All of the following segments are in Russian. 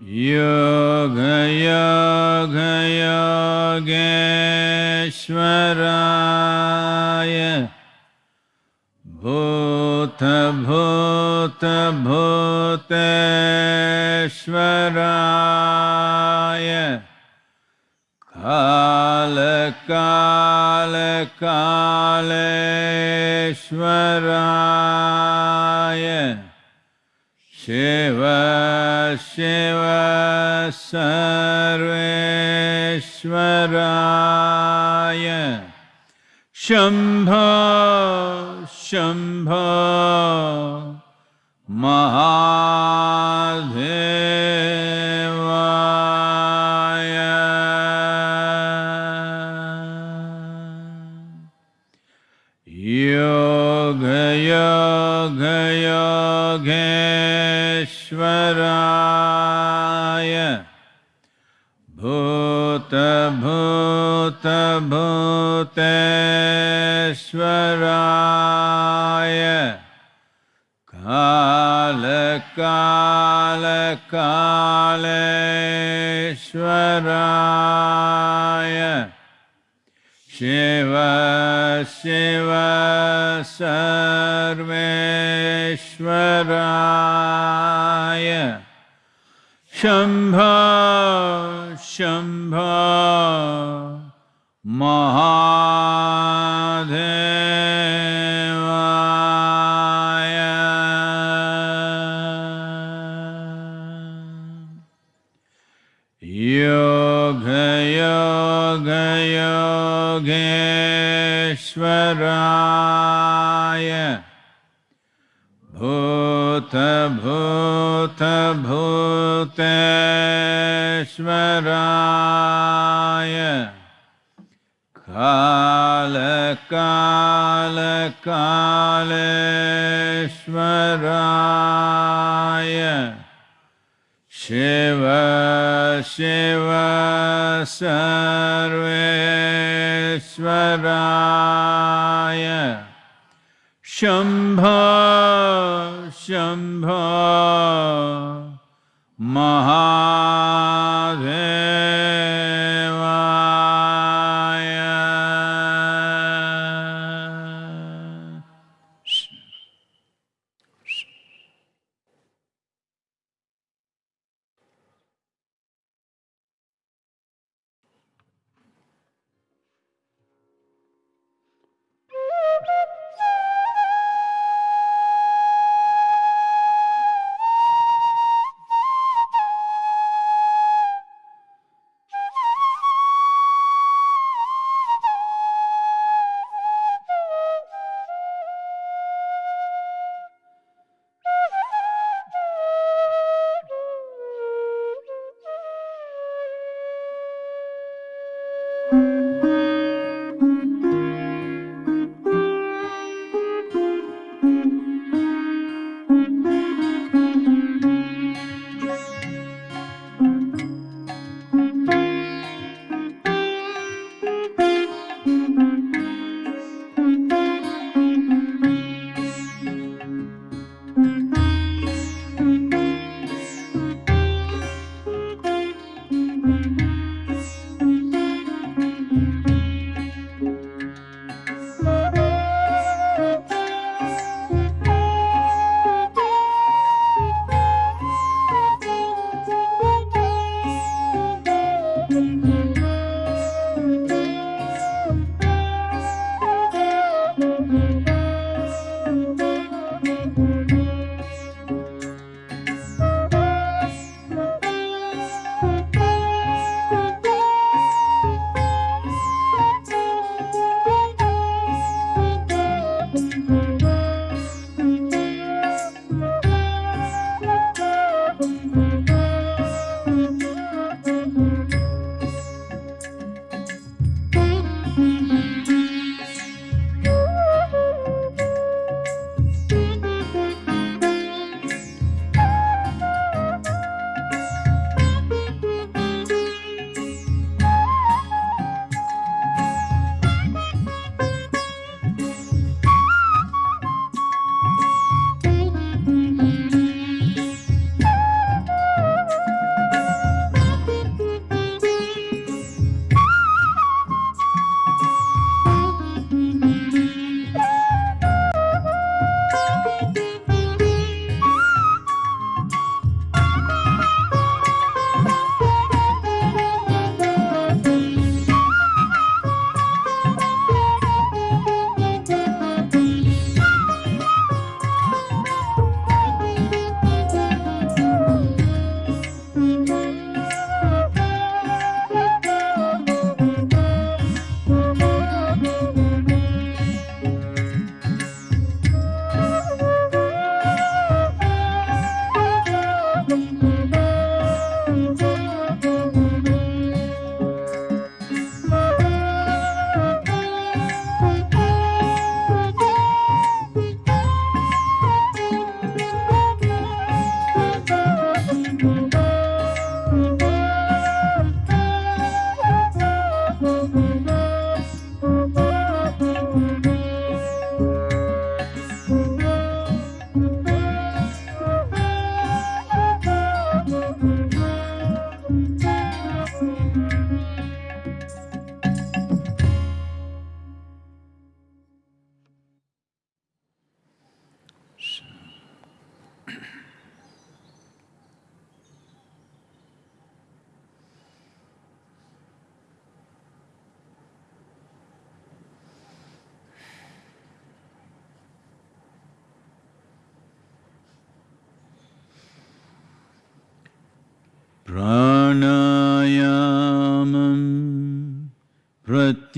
योगयोगयोगेश्वराय भूतभूतभूतेश्वराय कालकालकालेश्वराय शिव शिव सर्वेश्वराय। शम्भ शम्भ भूतभूतभूतेश्वराय कालकालकालेश्वराय। शिव शिव सर्वेश्वराय। शम्भ शम्भ राय भूत भूत भूतेश्वराय। काल काल कालेश्वराय। शिव शिव सर्वेश्वराय। शम्भ शम्भ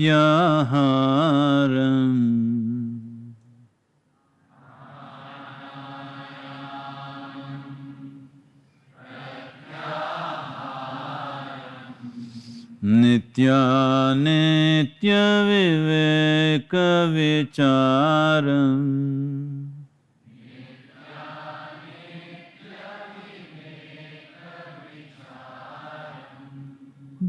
प्रत्याहारम् नित्यानित्यविवेकविचारम्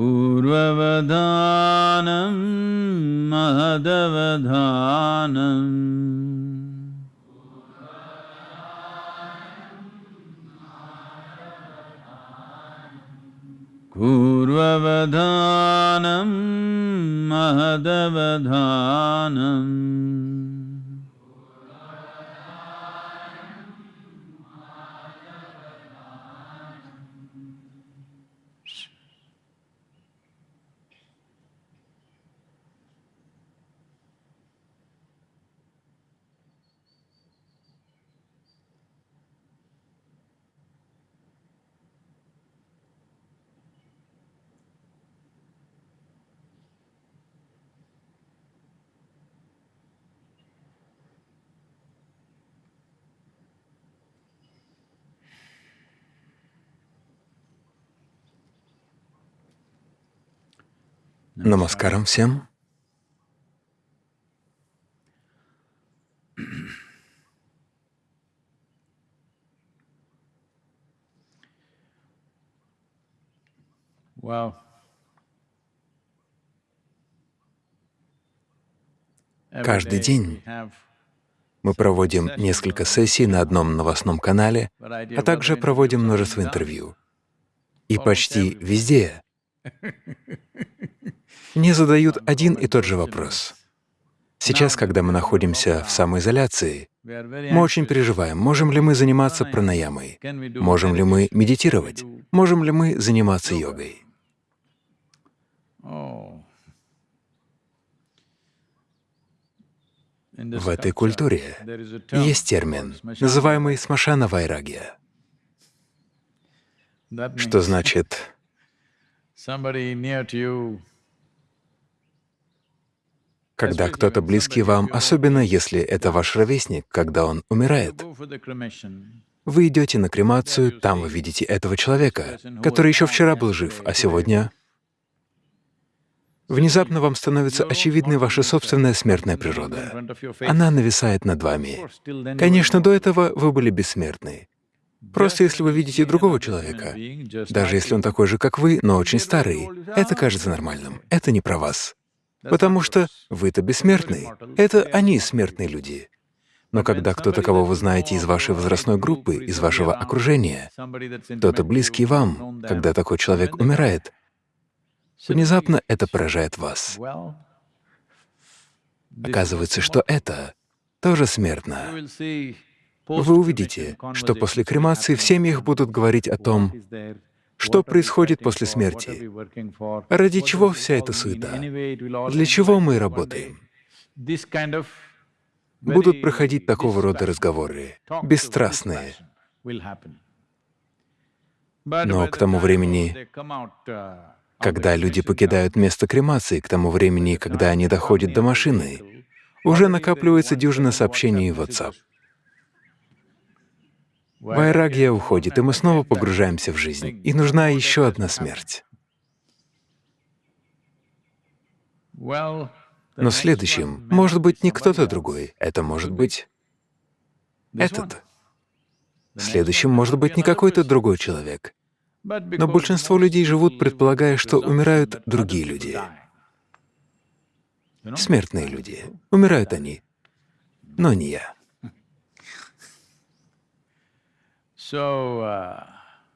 पूर्ववधानं महदवधानम् पूर्ववधानं महदवधानम् Намаскарам всем. Wow. Каждый день мы проводим несколько сессий на одном новостном канале, а также проводим множество интервью. И почти везде мне задают один и тот же вопрос. Сейчас, когда мы находимся в самоизоляции, мы очень переживаем, можем ли мы заниматься пранаямой, можем ли мы медитировать, можем ли мы заниматься йогой. В этой культуре есть термин, называемый смашана вайрагия, что значит когда кто-то близкий вам, особенно если это ваш ровесник, когда он умирает, вы идете на кремацию, там вы видите этого человека, который еще вчера был жив, а сегодня внезапно вам становится очевидной ваша собственная смертная природа. Она нависает над вами. Конечно, до этого вы были бессмертны. Просто если вы видите другого человека, даже если он такой же, как вы, но очень старый, это кажется нормальным. Это не про вас. Потому что вы-то бессмертный. Это они смертные люди. Но когда кто-то, кого вы знаете из вашей возрастной группы, из вашего окружения, кто-то близкий вам, когда такой человек умирает, внезапно это поражает вас. Оказывается, что это тоже смертно. Вы увидите, что после кремации в семьях будут говорить о том, что происходит после смерти? Ради чего вся эта суета? Для чего мы работаем? Будут проходить такого рода разговоры, бесстрастные. Но к тому времени, когда люди покидают место кремации, к тому времени, когда они доходят до машины, уже накапливается дюжина сообщений в WhatsApp. Вайрагия уходит, и мы снова погружаемся в жизнь, и нужна еще одна смерть. Но следующим может быть не кто-то другой, это может быть этот. Следующим может быть не какой-то другой человек. Но большинство людей живут, предполагая, что умирают другие люди. Смертные люди. Умирают они, но не я.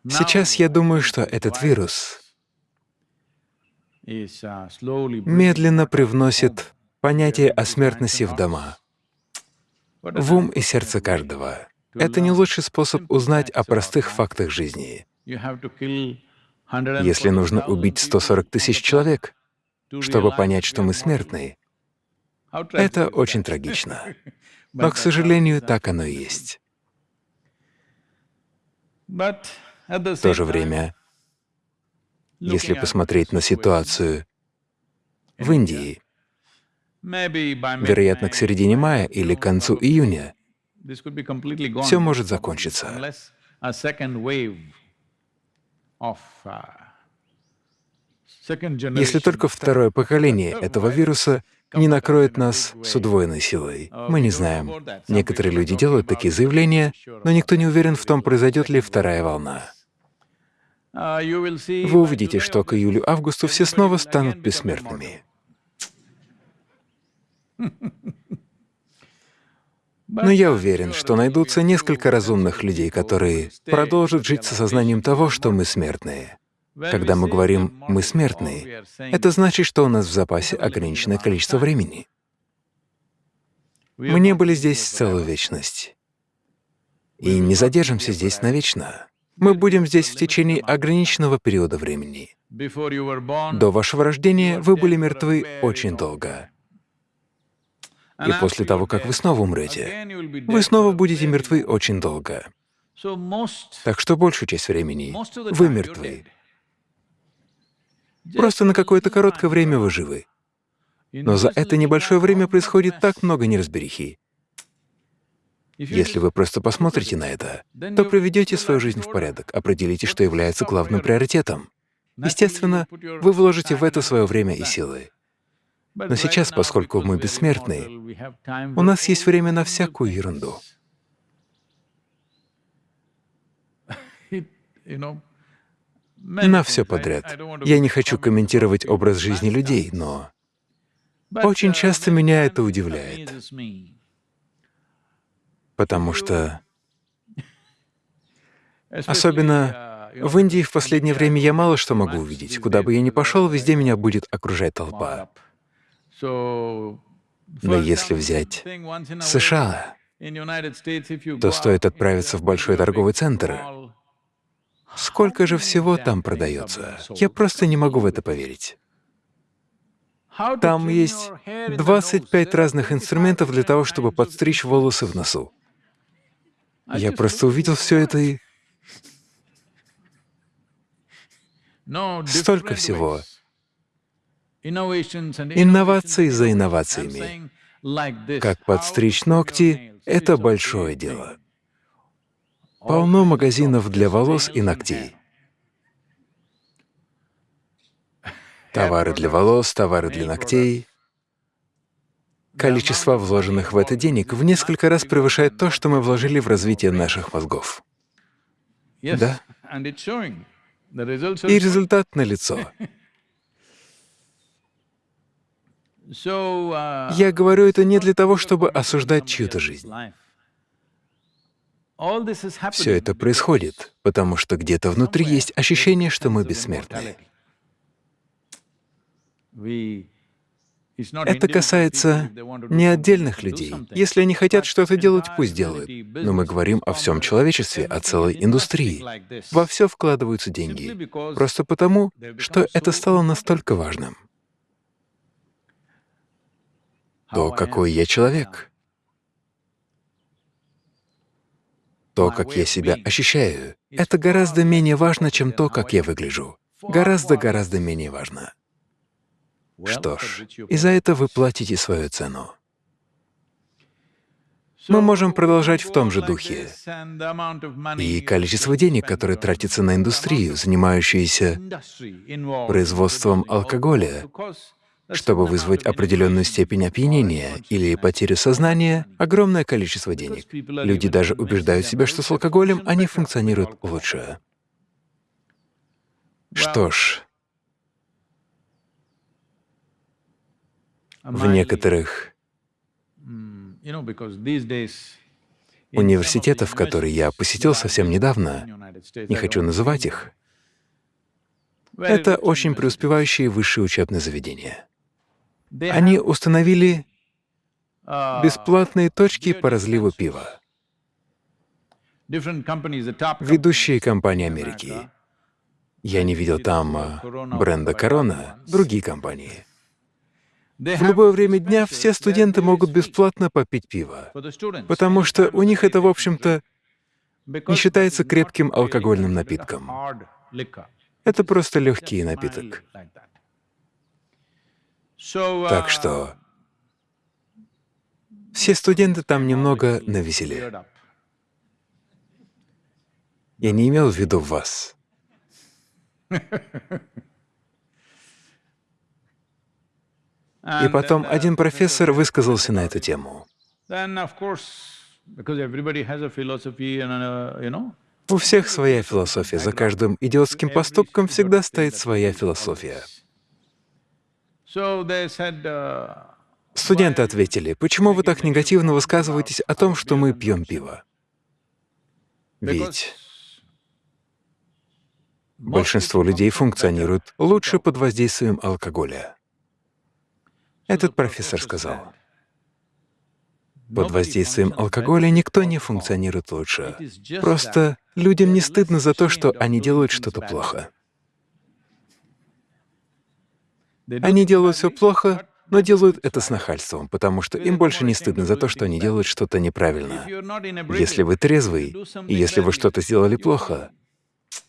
Сейчас я думаю, что этот вирус медленно привносит понятие о смертности в дома, в ум и сердце каждого. Это не лучший способ узнать о простых фактах жизни. Если нужно убить 140 тысяч человек, чтобы понять, что мы смертны, это очень трагично. Но, к сожалению, так оно и есть. В то же время, если посмотреть на ситуацию в Индии, вероятно, к середине мая или к концу июня, все может закончиться. Если только второе поколение этого вируса не накроет нас с удвоенной силой. Мы не знаем. Некоторые люди делают такие заявления, но никто не уверен в том, произойдет ли вторая волна. Вы увидите, что к июлю-августу все снова станут бессмертными. Но я уверен, что найдутся несколько разумных людей, которые продолжат жить с осознанием того, что мы смертные. Когда мы говорим «мы смертные», это значит, что у нас в запасе ограниченное количество времени. Мы не были здесь целую вечность. И не задержимся здесь навечно. Мы будем здесь в течение ограниченного периода времени. До вашего рождения вы были мертвы очень долго. И после того, как вы снова умрете, вы снова будете мертвы очень долго. Так что большую часть времени вы мертвы. Просто на какое-то короткое время вы живы. Но за это небольшое время происходит так много неразберихи. Если вы просто посмотрите на это, то приведете свою жизнь в порядок, определите, что является главным приоритетом. Естественно, вы вложите в это свое время и силы. Но сейчас, поскольку мы бессмертны, у нас есть время на всякую ерунду. На все подряд. Я не хочу комментировать образ жизни людей, но очень часто меня это удивляет. Потому что, особенно в Индии в последнее время я мало что могу увидеть. Куда бы я ни пошел, везде меня будет окружать толпа. Но если взять США, то стоит отправиться в большой торговый центр. Сколько же всего там продается? Я просто не могу в это поверить. Там есть 25 разных инструментов для того, чтобы подстричь волосы в носу. Я просто увидел все это и... Столько всего. Инновации за инновациями. Как подстричь ногти — это большое дело. Полно магазинов для волос и ногтей. Товары для волос, товары для ногтей. Количество вложенных в это денег в несколько раз превышает то, что мы вложили в развитие наших мозгов. Да. И результат налицо. Uh, Я говорю это не для того, чтобы осуждать чью-то жизнь. Все это происходит, потому что где-то внутри есть ощущение, что мы бессмертны. Это касается не отдельных людей. Если они хотят что-то делать, пусть делают. Но мы говорим о всем человечестве, о целой индустрии. Во все вкладываются деньги. Просто потому, что это стало настолько важным. То, какой я человек, то, как я себя ощущаю, это гораздо менее важно, чем то, как я выгляжу. Гораздо-гораздо менее важно. Что ж, и за это вы платите свою цену. Мы можем продолжать в том же духе. И количество денег, которое тратится на индустрию, занимающуюся производством алкоголя, чтобы вызвать определенную степень опьянения или потерю сознания, огромное количество денег. Люди даже убеждают себя, что с алкоголем они функционируют лучше. Что ж, в некоторых университетах, которые я посетил совсем недавно, не хочу называть их, Это очень преуспевающие высшие учебные заведения. Они установили бесплатные точки по разливу пива. Ведущие компании Америки. Я не видел там а, бренда Корона, другие компании. В любое время дня все студенты могут бесплатно попить пиво, потому что у них это, в общем-то, не считается крепким алкогольным напитком. Это просто легкий напиток. Так что все студенты там немного навеселе. Я не имел в виду вас. И потом один профессор высказался на эту тему. У всех своя философия, за каждым идиотским поступком всегда стоит своя философия. Студенты ответили, почему вы так негативно высказываетесь о том, что мы пьем пиво? Ведь большинство людей функционируют лучше под воздействием алкоголя. Этот профессор сказал, под воздействием алкоголя никто не функционирует лучше. Просто людям не стыдно за то, что они делают что-то плохо. Они делают все плохо, но делают это с нахальством, потому что им больше не стыдно за то, что они делают что-то неправильно. Если вы трезвый, и если вы что-то сделали плохо,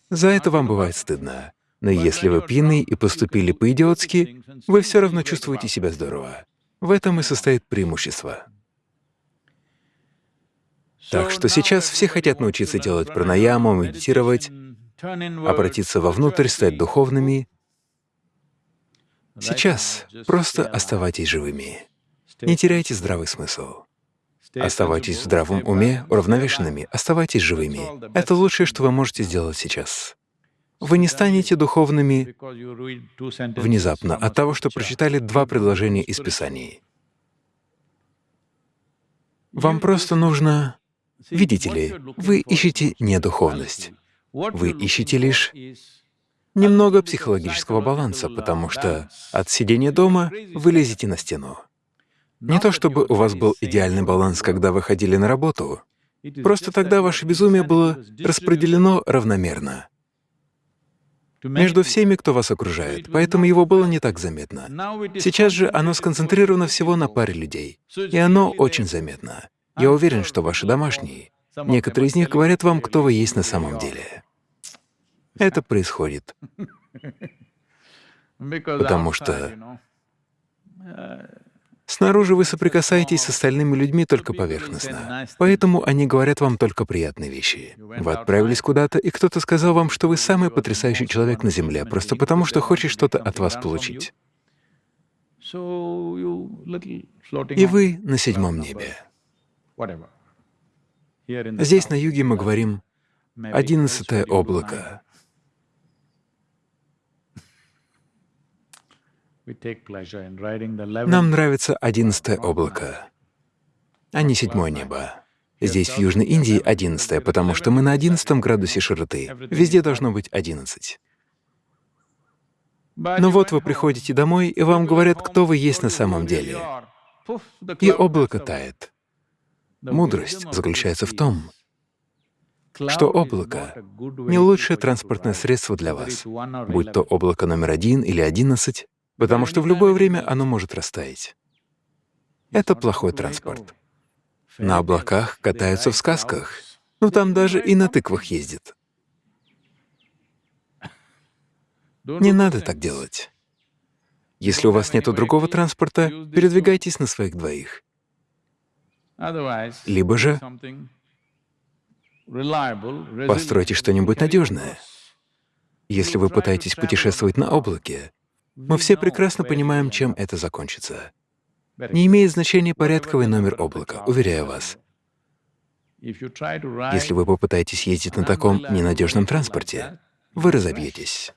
за это вам бывает стыдно. Но если вы пьяны и поступили по-идиотски, вы все равно чувствуете себя здорово. В этом и состоит преимущество. Так что сейчас все хотят научиться делать пранаяму, медитировать, обратиться вовнутрь, стать духовными. Сейчас просто оставайтесь живыми. Не теряйте здравый смысл. Оставайтесь в здравом уме, уравновешенными, оставайтесь живыми. Это лучшее, что вы можете сделать сейчас. Вы не станете духовными внезапно от того, что прочитали два предложения из Писаний. Вам просто нужно Видите ли, вы ищете не духовность, вы ищете лишь немного психологического баланса, потому что от сидения дома вы лезете на стену. Не то чтобы у вас был идеальный баланс, когда вы ходили на работу, просто тогда ваше безумие было распределено равномерно между всеми, кто вас окружает, поэтому его было не так заметно. Сейчас же оно сконцентрировано всего на паре людей, и оно очень заметно. Я уверен, что ваши домашние, некоторые из них говорят вам, кто вы есть на самом деле. Это происходит, потому что снаружи вы соприкасаетесь с остальными людьми только поверхностно, поэтому они говорят вам только приятные вещи. Вы отправились куда-то, и кто-то сказал вам, что вы самый потрясающий человек на Земле, просто потому что хочет что-то от вас получить. И вы на седьмом небе. Здесь, на юге, мы говорим «одиннадцатое облако». Нам нравится одиннадцатое облако, а не седьмое небо. Здесь, в Южной Индии, одиннадцатое, потому что мы на одиннадцатом градусе широты. Везде должно быть одиннадцать. Но вот вы приходите домой, и вам говорят, кто вы есть на самом деле. И облако тает. Мудрость заключается в том, что облако — не лучшее транспортное средство для вас, будь то облако номер один или одиннадцать, потому что в любое время оно может растаять. Это плохой транспорт. На облаках катаются в сказках, но там даже и на тыквах ездят. Не надо так делать. Если у вас нет другого транспорта, передвигайтесь на своих двоих. Либо же постройте что-нибудь надежное. Если вы пытаетесь путешествовать на облаке, мы все прекрасно понимаем, чем это закончится. Не имеет значения порядковый номер облака, уверяю вас. Если вы попытаетесь ездить на таком ненадежном транспорте, вы разобьетесь.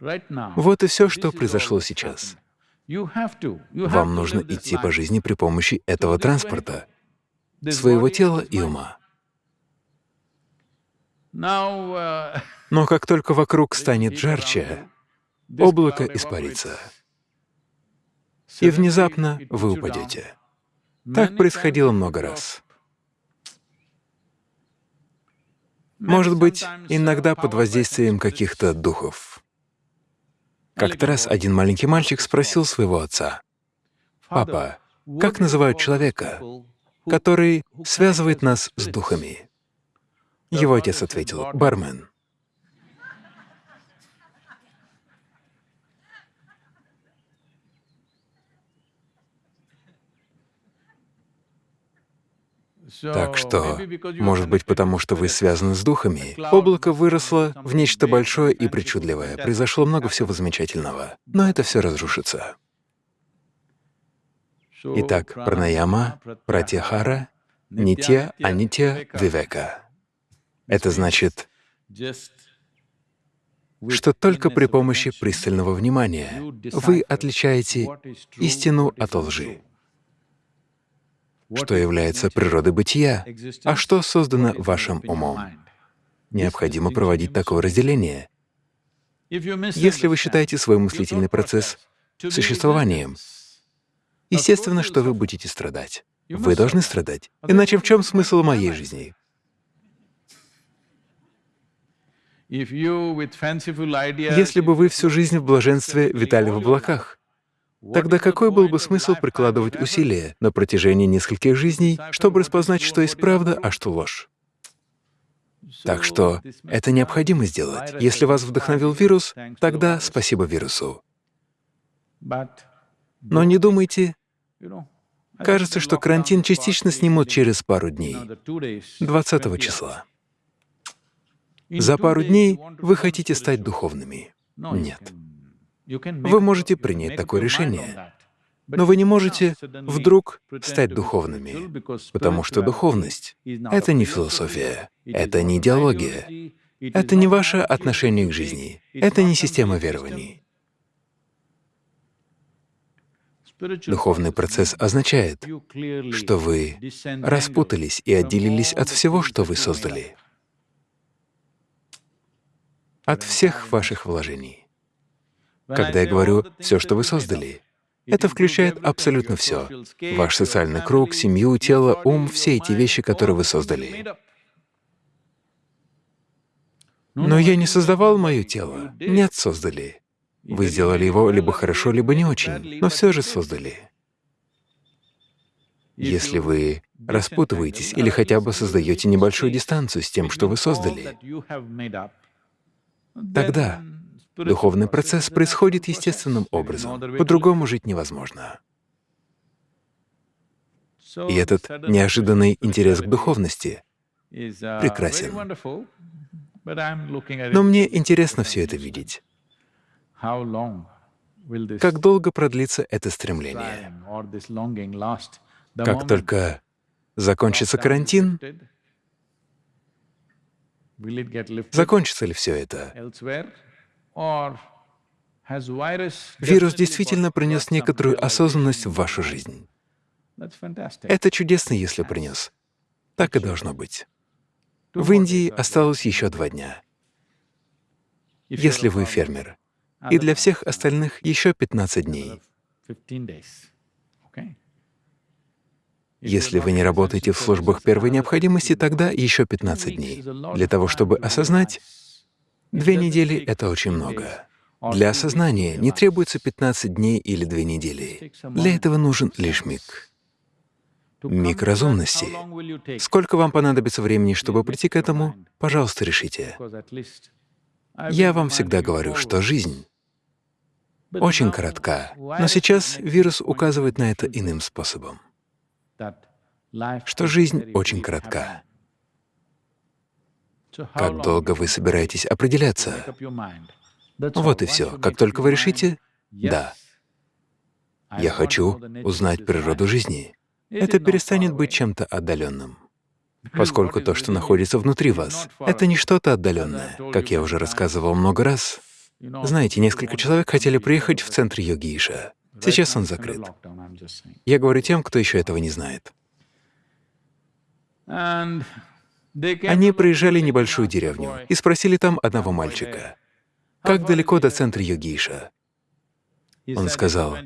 Вот и все, что произошло сейчас. Вам нужно идти по жизни при помощи этого транспорта своего тела и ума. uh, Но как только вокруг станет жарче, облако испарится, и внезапно вы упадете. Так происходило много раз. Может быть, иногда под воздействием каких-то духов. Как-то раз один маленький мальчик спросил своего отца, «Папа, как называют человека, который связывает нас с духами?» Его отец ответил, «Бармен». Так что, может быть, потому что вы связаны с духами, облако выросло в нечто большое и причудливое, произошло много всего замечательного, но это все разрушится. Итак, пранаяма, пратяхара, нитья, анитья, вивека. Это значит, что только при помощи пристального внимания вы отличаете истину от лжи что является природой бытия, а что создано вашим умом. Необходимо проводить такое разделение. Если вы считаете свой мыслительный процесс существованием, естественно, что вы будете страдать. Вы должны страдать. Иначе в чем смысл моей жизни? Если бы вы всю жизнь в блаженстве витали в облаках, Тогда какой был бы смысл прикладывать усилия на протяжении нескольких жизней, чтобы распознать, что есть правда, а что ложь? Так что это необходимо сделать. Если вас вдохновил вирус, тогда спасибо вирусу. Но не думайте, кажется, что карантин частично снимут через пару дней, 20 числа. За пару дней вы хотите стать духовными. Нет. Вы можете принять такое решение, но вы не можете вдруг стать духовными, потому что духовность — это не философия, это не идеология, это не ваше отношение к жизни, это не система верований. Духовный процесс означает, что вы распутались и отделились от всего, что вы создали, от всех ваших вложений. Когда я говорю «все, что вы создали», это включает абсолютно все — ваш социальный круг, семью, тело, ум, все эти вещи, которые вы создали. Но я не создавал мое тело. Нет, создали. Вы сделали его либо хорошо, либо не очень, но все же создали. Если вы распутываетесь или хотя бы создаете небольшую дистанцию с тем, что вы создали, тогда Духовный процесс происходит естественным образом, по-другому жить невозможно. И этот неожиданный интерес к духовности прекрасен. Но мне интересно все это видеть. Как долго продлится это стремление? Как только закончится карантин, закончится ли все это? Вирус действительно принес некоторую осознанность в вашу жизнь. Это чудесно, если принес. Так и должно быть. В Индии осталось еще два дня. Если вы фермер, и для всех остальных еще 15 дней. Если вы не работаете в службах первой необходимости, тогда еще 15 дней. Для того, чтобы осознать, Две недели — это очень много. Для осознания не требуется 15 дней или две недели. Для этого нужен лишь миг. Миг разумности. Сколько вам понадобится времени, чтобы прийти к этому? Пожалуйста, решите. Я вам всегда говорю, что жизнь очень коротка, но сейчас вирус указывает на это иным способом, что жизнь очень коротка. Как долго вы собираетесь определяться? Вот и все. Как только вы решите «да», я хочу узнать природу жизни, это перестанет быть чем-то отдаленным, поскольку то, что находится внутри вас, это не что-то отдаленное. Как я уже рассказывал много раз, знаете, несколько человек хотели приехать в центр йоги Иша. Сейчас он закрыт. Я говорю тем, кто еще этого не знает. Они проезжали небольшую деревню и спросили там одного мальчика, как далеко до центра Йогиша? Он сказал,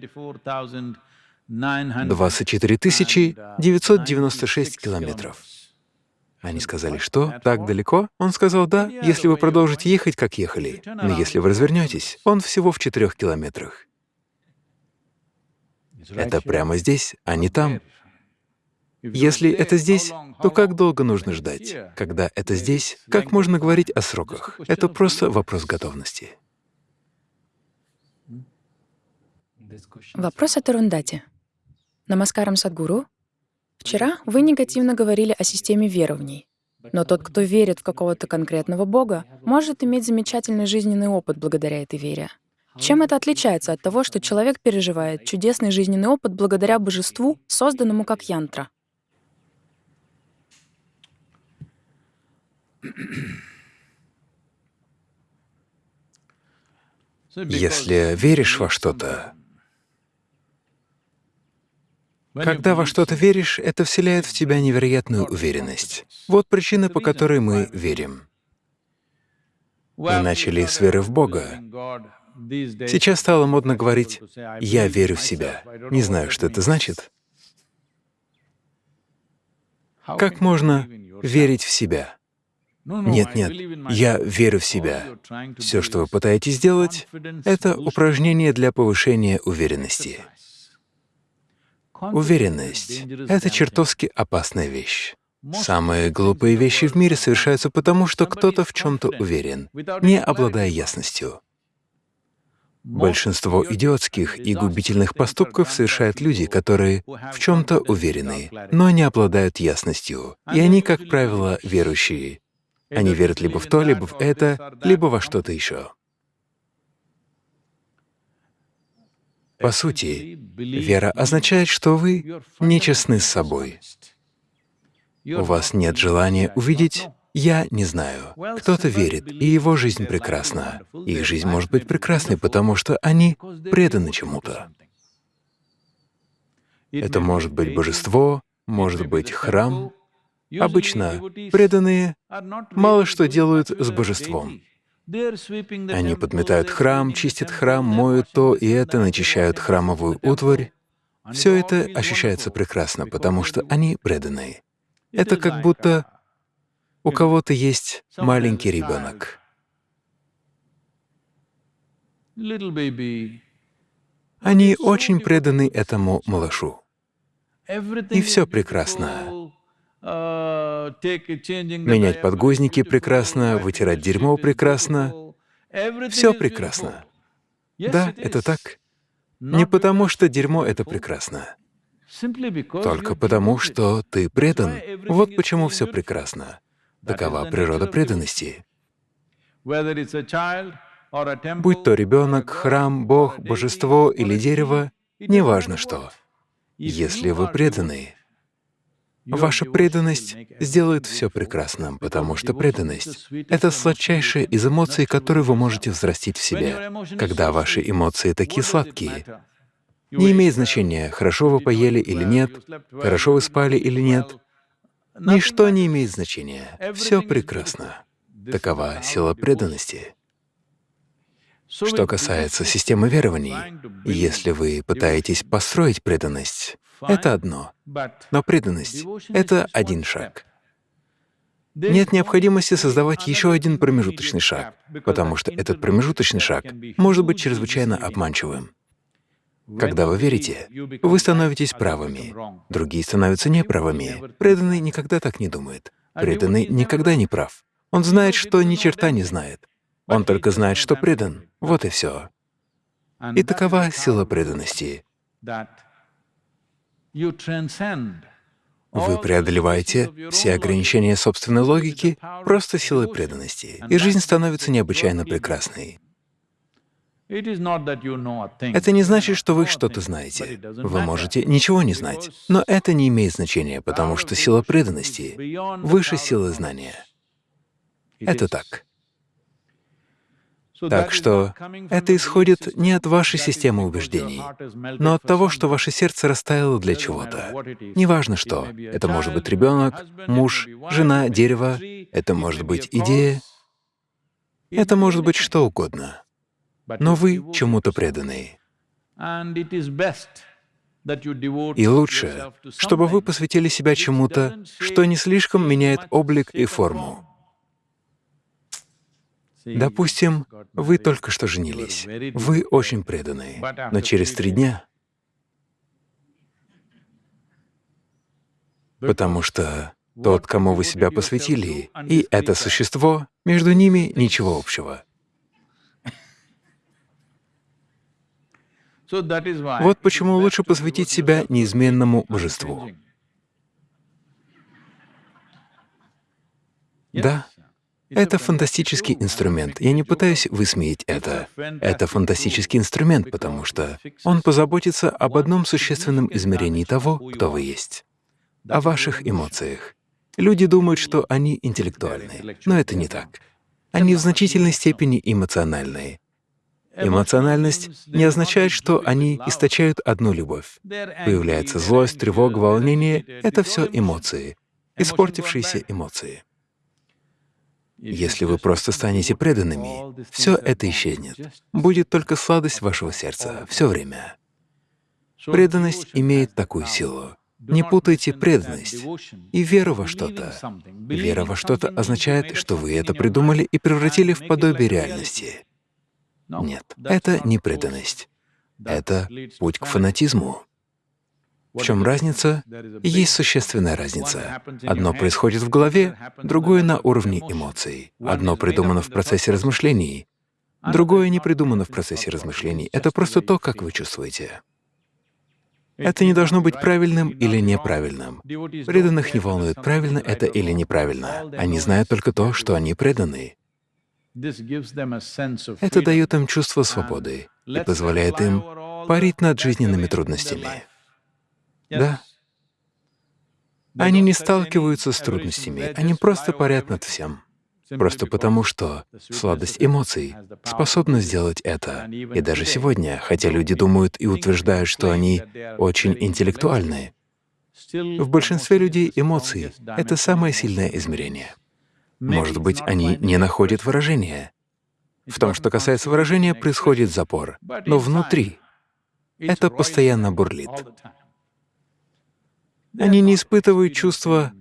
24 996 километров. Они сказали, что? Так далеко? Он сказал, да, если вы продолжите ехать, как ехали. Но если вы развернетесь, он всего в четырех километрах. Это прямо здесь, а не там. Если это здесь, то как долго нужно ждать? Когда это здесь, как можно говорить о сроках? Это просто вопрос готовности. Вопрос от Арундати. Намаскарам Садгуру. Вчера вы негативно говорили о системе верований. Но тот, кто верит в какого-то конкретного Бога, может иметь замечательный жизненный опыт благодаря этой вере. Чем это отличается от того, что человек переживает чудесный жизненный опыт благодаря божеству, созданному как янтра? Если веришь во что-то, когда во что-то веришь, это вселяет в тебя невероятную уверенность. Вот причина, по которой мы верим. Мы начали с веры в Бога. Сейчас стало модно говорить «я верю в себя». Не знаю, что это значит. Как можно верить в себя? Нет, нет, я верю в себя. Все, что вы пытаетесь сделать, — это упражнение для повышения уверенности. Уверенность — это чертовски опасная вещь. Самые глупые вещи в мире совершаются потому, что кто-то в чем то уверен, не обладая ясностью. Большинство идиотских и губительных поступков совершают люди, которые в чем то уверены, но не обладают ясностью. И они, как правило, верующие. Они верят либо в то, либо в это, либо во что-то еще. По сути, вера означает, что вы нечестны с собой. У вас нет желания увидеть «я не знаю». Кто-то верит, и его жизнь прекрасна. Их жизнь может быть прекрасной, потому что они преданы чему-то. Это может быть божество, может быть храм. Обычно преданные мало что делают с божеством. Они подметают храм, чистят храм, моют то и это, начищают храмовую утварь. Все это ощущается прекрасно, потому что они преданные. Это как будто у кого-то есть маленький ребенок. Они очень преданы этому малышу. И все прекрасно. Менять подгузники прекрасно, вытирать дерьмо прекрасно. Все прекрасно. Да, это так. Не потому, что дерьмо — это прекрасно. Только потому, что ты предан. Вот почему все прекрасно. Такова природа преданности. Будь то ребенок, храм, Бог, божество или дерево, неважно что. Если вы преданы, Ваша преданность сделает все прекрасным, потому что преданность — это сладчайшая из эмоций, которые вы можете взрастить в себе. Когда ваши эмоции такие сладкие, не имеет значения, хорошо вы поели или нет, хорошо вы спали или нет. Ничто не имеет значения. Все прекрасно. Такова сила преданности. Что касается системы верований, если вы пытаетесь построить преданность, это одно, но преданность — это один шаг. Нет необходимости создавать еще один промежуточный шаг, потому что этот промежуточный шаг может быть чрезвычайно обманчивым. Когда вы верите, вы становитесь правыми, другие становятся неправыми. Преданный никогда так не думает. Преданный никогда не прав. Он знает, что ни черта не знает. Он только знает, что предан. Вот и все. И такова сила преданности. Вы преодолеваете все ограничения собственной логики просто силой преданности, и жизнь становится необычайно прекрасной. Это не значит, что вы что-то знаете. Вы можете ничего не знать, но это не имеет значения, потому что сила преданности выше силы знания. Это так. Так что это исходит не от вашей системы убеждений, но от того, что ваше сердце растаяло для чего-то. Неважно что. Это может быть ребенок, муж, жена, дерево, это может быть идея, это может быть что угодно. но вы чему-то преданы. И лучше, чтобы вы посвятили себя чему-то, что не слишком меняет облик и форму. Допустим, вы только что женились, вы очень преданы, но через три дня, потому что тот, кому вы себя посвятили, и это существо, между ними ничего общего. Вот почему лучше посвятить себя неизменному божеству. Да, это фантастический инструмент. Я не пытаюсь высмеять это. Это фантастический инструмент, потому что он позаботится об одном существенном измерении того, кто вы есть, о ваших эмоциях. Люди думают, что они интеллектуальные, но это не так. Они в значительной степени эмоциональные. Эмоциональность не означает, что они источают одну любовь. Появляется злость, тревога, волнение — это все эмоции, испортившиеся эмоции. Если вы просто станете преданными, все это исчезнет. Будет только сладость вашего сердца все время. Преданность имеет такую силу. Не путайте преданность и веру во что-то. Вера во что-то означает, что вы это придумали и превратили в подобие реальности. Нет, это не преданность. Это путь к фанатизму. В чем разница? Есть существенная разница. Одно происходит в голове, другое — на уровне эмоций. Одно придумано в процессе размышлений, другое не придумано в процессе размышлений. Это просто то, как вы чувствуете. Это не должно быть правильным или неправильным. Преданных не волнует, правильно это или неправильно. Они знают только то, что они преданы. Это дает им чувство свободы и позволяет им парить над жизненными трудностями. Да. Они не сталкиваются с трудностями, они просто парят над всем. Просто потому, что сладость эмоций способна сделать это. И даже сегодня, хотя люди думают и утверждают, что они очень интеллектуальны, в большинстве людей эмоции — это самое сильное измерение. Может быть, они не находят выражения. В том, что касается выражения, происходит запор, но внутри это постоянно бурлит. Они не испытывают чувства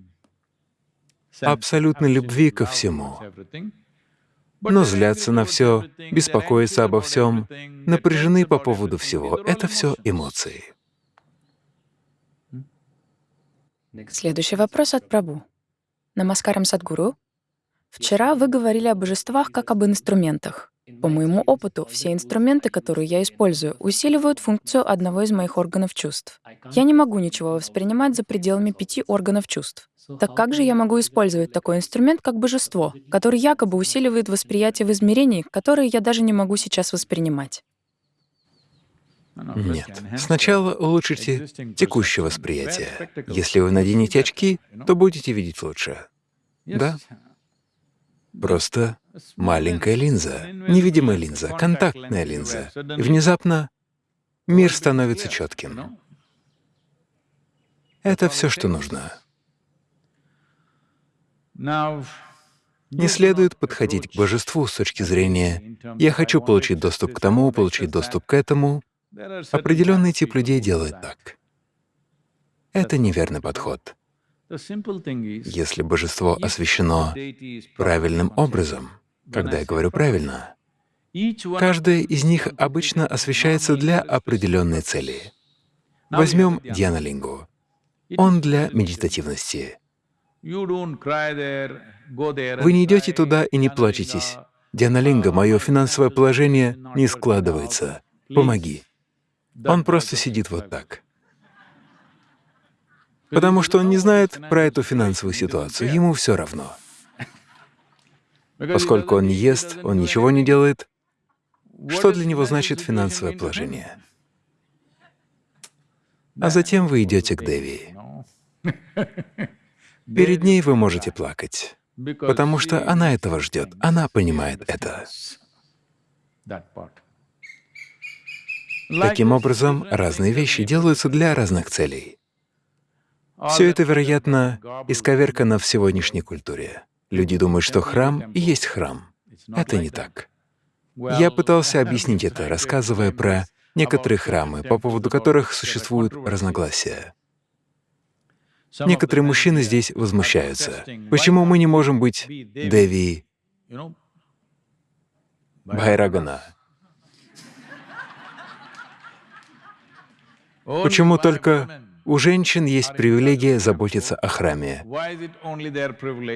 абсолютной любви ко всему, но злятся на все, беспокоятся обо всем, напряжены по поводу всего. Это все эмоции. Следующий вопрос от Прабу. Намаскарам Садгуру. Вчера вы говорили о божествах как об инструментах. По моему опыту, все инструменты, которые я использую, усиливают функцию одного из моих органов чувств. Я не могу ничего воспринимать за пределами пяти органов чувств. Так как же я могу использовать такой инструмент, как божество, который якобы усиливает восприятие в измерении, которые я даже не могу сейчас воспринимать? Нет. Сначала улучшите текущее восприятие. Если вы наденете очки, то будете видеть лучше. Да? Просто маленькая линза, невидимая линза, контактная линза. И внезапно мир становится четким. Это все, что нужно. Не следует подходить к божеству с точки зрения «я хочу получить доступ к тому, получить доступ к этому». Определенный тип людей делает так. Это неверный подход. Если божество освящено правильным образом, когда я говорю «правильно», каждая из них обычно освещается для определенной цели. Возьмем Дьянолингу. Он для медитативности. Вы не идете туда и не плачетесь. Дьянолинга, мое финансовое положение не складывается. Помоги. Он просто сидит вот так потому что он не знает про эту финансовую ситуацию, ему все равно. Поскольку он ест, он ничего не делает, что для него значит финансовое положение? А затем вы идете к Деви. Перед ней вы можете плакать, потому что она этого ждет, она понимает это. Таким образом, разные вещи делаются для разных целей. Все это, вероятно, исковеркано в сегодняшней культуре. Люди думают, что храм и есть храм. Это не так. Я пытался объяснить это, рассказывая про некоторые храмы, по поводу которых существуют разногласия. Некоторые мужчины здесь возмущаются. Почему мы не можем быть Деви Байрагана? Почему только у женщин есть привилегия заботиться о храме?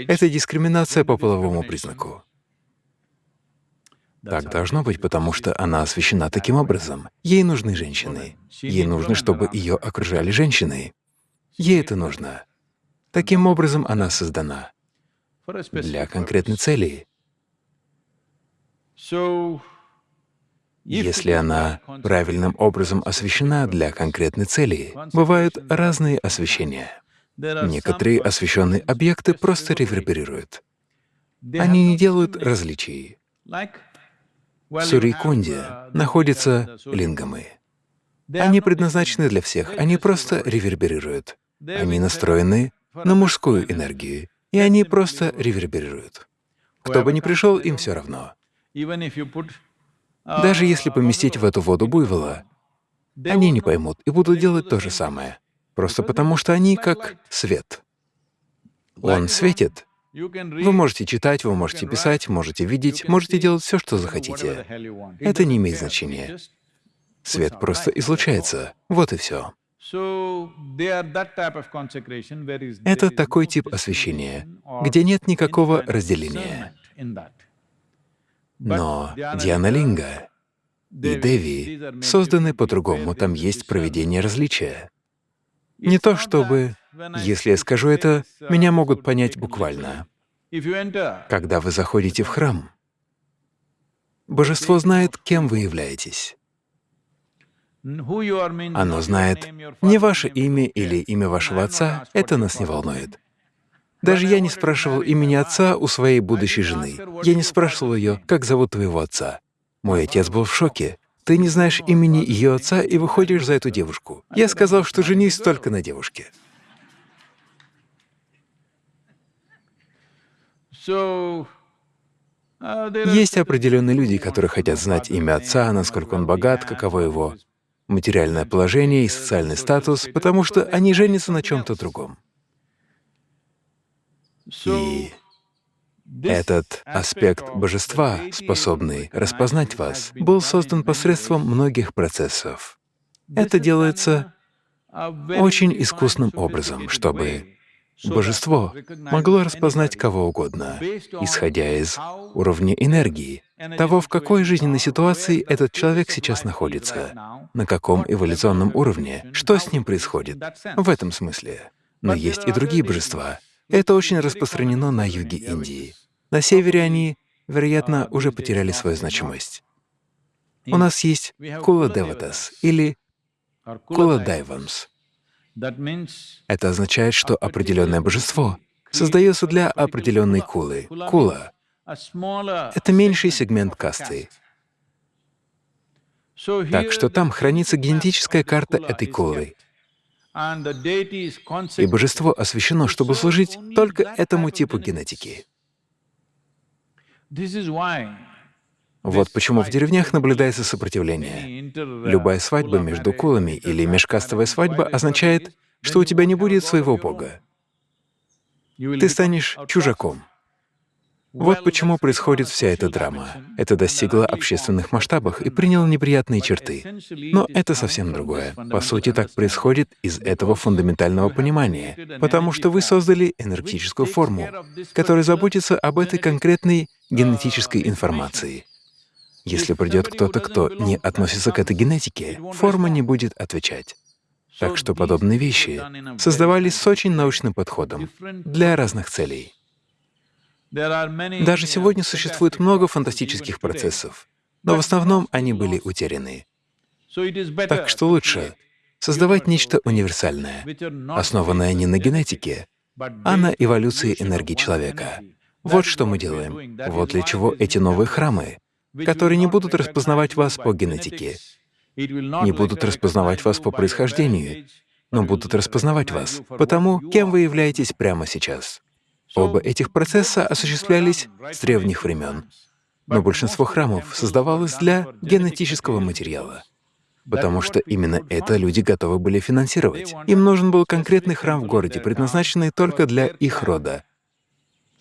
Это дискриминация по половому признаку. Так должно быть, потому что она освящена таким образом. Ей нужны женщины. Ей нужно, чтобы ее окружали женщины. Ей это нужно. Таким образом она создана для конкретной цели. Если она правильным образом освещена для конкретной цели, бывают разные освещения. Некоторые освещенные объекты просто реверберируют. Они не делают различий. В Сурикунде находятся лингамы. Они предназначены для всех, они просто реверберируют. Они настроены на мужскую энергию, и они просто реверберируют. Кто бы ни пришел, им все равно. Даже если поместить в эту воду буйвола, они не поймут и будут делать то же самое, просто потому что они как свет. Он светит. Вы можете читать, вы можете писать, можете видеть, можете делать все, что захотите. Это не имеет значения. Свет просто излучается. Вот и все. Это такой тип освещения, где нет никакого разделения. Но Диана Линга и Деви созданы по-другому, там есть проведение различия. Не то чтобы, если я скажу это, меня могут понять буквально. Когда вы заходите в храм, Божество знает, кем вы являетесь. Оно знает не ваше имя или имя вашего отца, это нас не волнует. Даже я не спрашивал имени отца у своей будущей жены. Я не спрашивал ее, как зовут твоего отца. Мой отец был в шоке. Ты не знаешь имени ее отца и выходишь за эту девушку. Я сказал, что женись только на девушке. Есть определенные люди, которые хотят знать имя отца, насколько он богат, каково его материальное положение и социальный статус, потому что они женятся на чем-то другом. И этот аспект божества, способный распознать вас, был создан посредством многих процессов. Это делается очень искусным образом, чтобы божество могло распознать кого угодно, исходя из уровня энергии, того, в какой жизненной ситуации этот человек сейчас находится, на каком эволюционном уровне, что с ним происходит, в этом смысле. Но есть и другие божества, это очень распространено на юге Индии. На севере они, вероятно, уже потеряли свою значимость. У нас есть Кула Деватас или Кула Дайвамс. Это означает, что определенное божество создается для определенной кулы. Кула — это меньший сегмент касты. Так что там хранится генетическая карта этой кулы. И божество освящено, чтобы служить только этому типу генетики. Вот почему в деревнях наблюдается сопротивление. Любая свадьба между кулами или межкастовая свадьба означает, что у тебя не будет своего бога. Ты станешь чужаком. Вот почему происходит вся эта драма. Это достигло общественных масштабов и приняло неприятные черты. Но это совсем другое. По сути, так происходит из этого фундаментального понимания, потому что вы создали энергетическую форму, которая заботится об этой конкретной генетической информации. Если придет кто-то, кто не относится к этой генетике, форма не будет отвечать. Так что подобные вещи создавались с очень научным подходом для разных целей. Даже сегодня существует много фантастических процессов, но в основном они были утеряны. Так что лучше создавать нечто универсальное, основанное не на генетике, а на эволюции энергии человека. Вот что мы делаем. Вот для чего эти новые храмы, которые не будут распознавать вас по генетике, не будут распознавать вас по происхождению, но будут распознавать вас по тому, кем вы являетесь прямо сейчас. Оба этих процесса осуществлялись с древних времен. Но большинство храмов создавалось для генетического материала, потому что именно это люди готовы были финансировать. Им нужен был конкретный храм в городе, предназначенный только для их рода,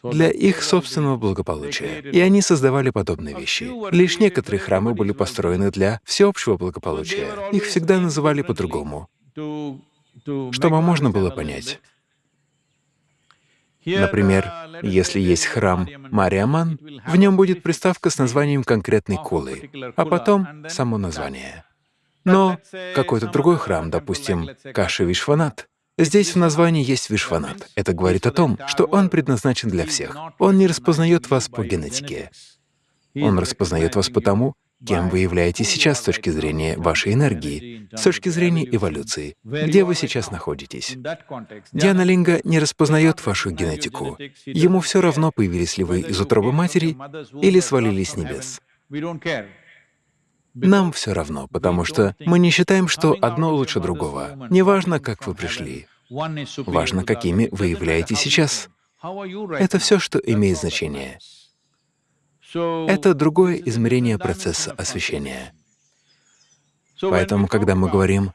для их собственного благополучия. И они создавали подобные вещи. Лишь некоторые храмы были построены для всеобщего благополучия. Их всегда называли по-другому, чтобы можно было понять. Например, если есть храм Мариаман, в нем будет приставка с названием конкретной кулы, а потом само название. Но какой-то другой храм, допустим, Каши Вишванат, здесь в названии есть Вишванат. Это говорит о том, что он предназначен для всех. Он не распознает вас по генетике. Он распознает вас потому, кем вы являетесь сейчас с точки зрения вашей энергии, с точки зрения эволюции, где вы сейчас находитесь. Диана Линга не распознает вашу генетику. Ему все равно, появились ли вы из утробы матери или свалились с небес. Нам все равно, потому что мы не считаем, что одно лучше другого. Неважно, как вы пришли, важно, какими вы являетесь сейчас. Это все, что имеет значение. Это другое измерение процесса освещения. Поэтому, когда мы говорим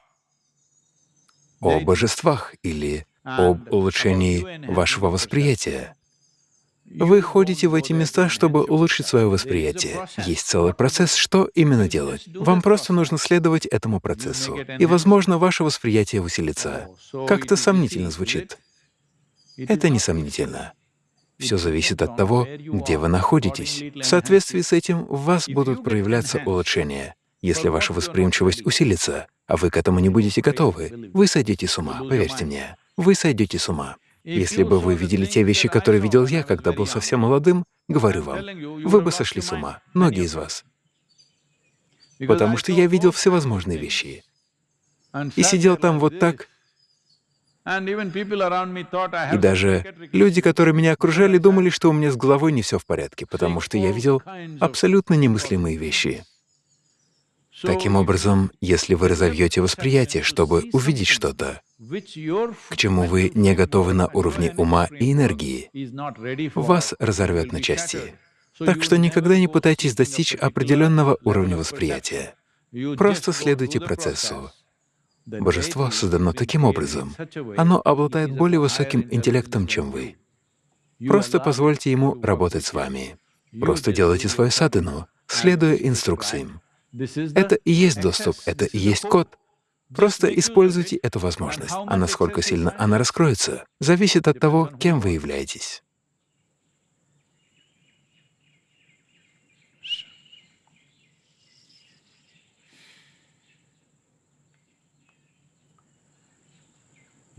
о божествах или об улучшении вашего восприятия, вы ходите в эти места, чтобы улучшить свое восприятие. Есть целый процесс, что именно делать. Вам просто нужно следовать этому процессу, и, возможно, ваше восприятие усилится. Как-то сомнительно звучит. Это несомнительно. Все зависит от того, где вы находитесь. В соответствии с этим в вас будут проявляться улучшения. Если ваша восприимчивость усилится, а вы к этому не будете готовы, вы сойдете с ума, поверьте мне. Вы сойдете с ума. Если бы вы видели те вещи, которые видел я, когда был совсем молодым, говорю вам, вы бы сошли с ума, многие из вас. Потому что я видел всевозможные вещи. И сидел там вот так, и даже люди, которые меня окружали, думали, что у меня с головой не все в порядке, потому что я видел абсолютно немыслимые вещи. Таким образом, если вы разовьете восприятие, чтобы увидеть что-то, к чему вы не готовы на уровне ума и энергии, вас разорвет на части. Так что никогда не пытайтесь достичь определенного уровня восприятия. Просто следуйте процессу. Божество создано таким образом. Оно обладает более высоким интеллектом, чем вы. Просто позвольте ему работать с вами. Просто делайте свою садхану, следуя инструкциям. Это и есть доступ, это и есть код. Просто используйте эту возможность, а насколько сильно она раскроется, зависит от того, кем вы являетесь.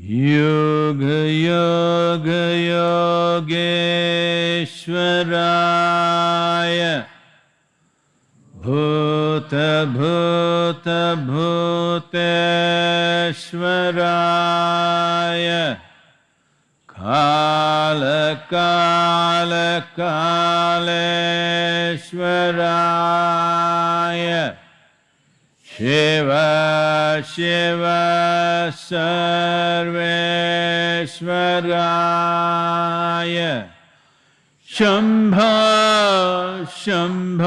योगयोगयोगेश्वराय भूतभूतभूतेश्वराय कालकालकालेश्वराय शिव शिव सर्वेश्वराय शम्भ शम्भ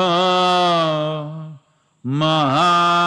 महादेव